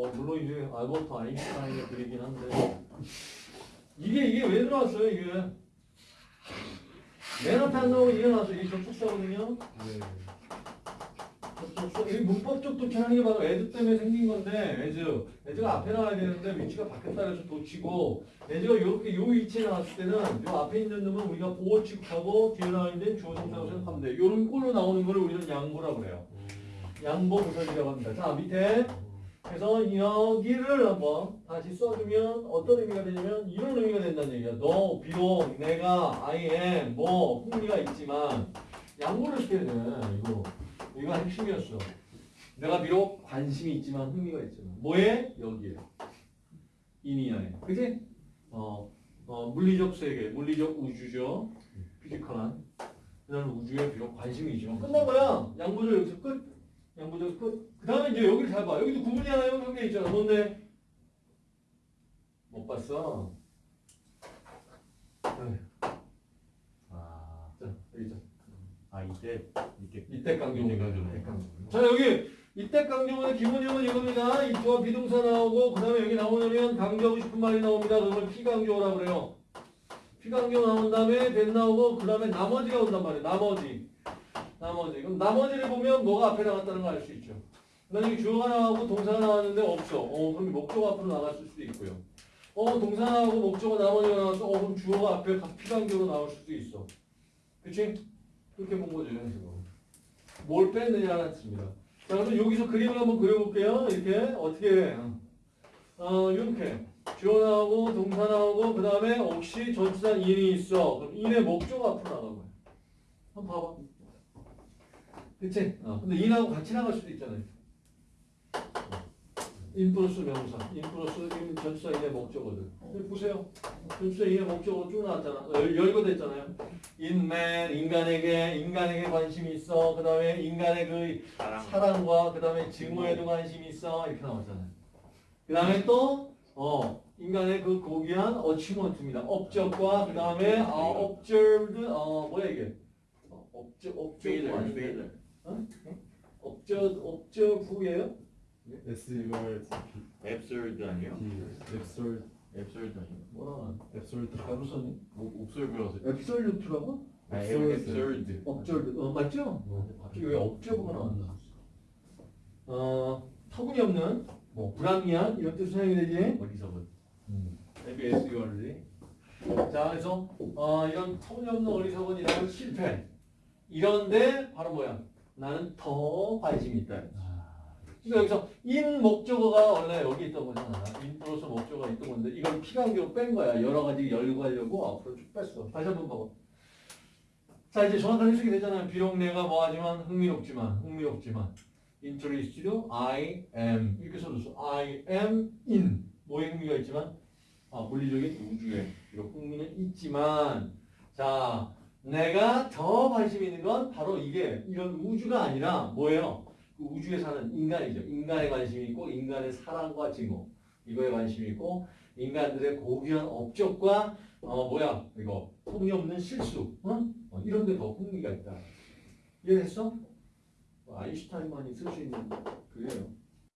뭐 물론 이제 알버트 아인슈타인의 글이긴 한데. 이게 이게 왜 들어왔어요 이게? 맨 앞에 안 나오고 이게 나왔어 이게 접속사거든요. 네. 접속사. 이 문법적 독해하는 게 바로 애드 때문에 생긴 건데 애즈. 애즈가 앞에 나와야 되는데 위치가 바뀌었다 해서 놓치고 애즈가 이렇게 요 위치에 나왔을 때는 요 앞에 있는 놈은 우리가 보호 취급하고 뒤에 나와 있는 주어 동사로 생각하면 돼 요런 꼴로 나오는 거를 우리는 양보라고 그래요. 양보 부사절이라고 합니다. 자 밑에 그래서 여기를 한번 다시 써주면 어떤 의미가 되냐면 이런 의미가 된다는 얘기야. 너 비록 내가 I am 뭐 흥미가 있지만 양보를 시켜야 돼. 이거 이거 핵심이었어. 내가 비록 관심이 있지만 흥미가 있지만 뭐에 여기에 in이야에 그지? 어, 어 물리적 세계, 물리적 우주죠. physical한 그다음 우주에 비록 관심이 있지만 끝난 거야. 양보죠 여기서 끝. 양보죠 끝. 그 다음에 이제 여기를 잘 봐. 여기도 구분이 하나요? 여기 있잖아. 뭔데? 못 봤어. 네. 아, 자, 여기 있잖아. 아 이때 이때 이때 강조문. 이때 강조문. 이때 강조문. 자, 여기 이때 강조문의 기본형은 이겁니다. 이와 비동사 나오고 그 다음에 여기 나오면 강조하고 싶은 말이 나옵니다. 그걸 피강조라고 그래요. 피강조 나온 다음에 된 나오고 그 다음에 나머지가 온단 말이에요. 나머지. 나머지. 그럼 나머지를 보면 뭐가 앞에 나갔다는 걸 알 수 있죠. 그다음에 주어가 나오고 동사가 나왔는데 없어. 어, 그럼 목적 앞으로 나갔을 수도 있고요. 어, 동사 나오고 목적어 나머지가 나왔어. 어, 그럼 주어가 앞에 피강조로 나올 수도 있어. 그치? 그렇게 본 거죠, 현식으로. 뭘 뺐느냐는 뜻입니다. 자, 그럼 여기서 그림을 한번 그려볼게요. 이렇게. 어떻게 해? 어, 이렇게. 주어 나오고, 동사 나오고, 그 다음에 혹시 전치사 in이 있어. 그럼 in의 목적어 앞으로 거야. 한번 봐봐. 그치? 어, 근데 in하고 같이 나갈 수도 있잖아요. in 플러스 명사, in 플러스 in 전치사 in의 목적어들. 보세요. 전치사 in의 목적어로 쭉 나왔잖아. 열, 열거 됐잖아요. in man, 인간에게, 인간에게 관심이 있어. 그 다음에 인간의 그 사랑 사랑 과 그 다음에 증오에도 관심이 있어. 이렇게 나왔잖아요. 그 다음에 또, 어, 인간의 그 고귀한 어치먼트입니다. 업적과 그 다음에 어, observed, 어, 뭐야 이게? 어, observe Failure, 아 failure. observe, observe예요? S 이걸 absurd 아니에요? 앱솔 absurd 아니에요? 뭐라 썼니? 옵설브라서 앱솔루트라고? 아 absurd. absurd 어 맞죠? 갑자기 왜 업저버가 나왔나? 어 터무니없는 뭐 불합리한 이런 뜻으로 사용이 되지? 어디서 absurdly. 자 그래서 어 이런 터무니없는 어리석은 이런 실패 이런데 바로 뭐야? 나는 더 관심이 있다. 그러니까 여기서 in 목적어가 원래 여기 있던 거잖아. in 플러스 목적어가 있던 건데 이건 피강조로 뺀 거야. 여러 가지 열거하려고 앞으로 쭉 뺐어. 다시 한번 봐봐. 자 이제 정확한 해석이 되잖아요. 비록 내가 뭐하지만 흥미롭지만 흥미롭지만 interested I am 이렇게 써줬어. I am in 뭐에 흥미가 있지만 아, 물리적인 우주에 비록 흥미는 있지만 자 내가 더 관심 있는 건 바로 이게 이런 우주가 아니라 뭐예요? 그 우주에 사는 인간이죠. 인간에 관심이 있고 인간의 사랑과 증오 이거에 관심이 있고 인간들의 고귀한 업적과 어 뭐야 이거 터무니없는 실수 어? 어, 이런 데더 흥미가 있다. 이해했어? 뭐 아인슈타인만이 쓸 수 있는 그게요.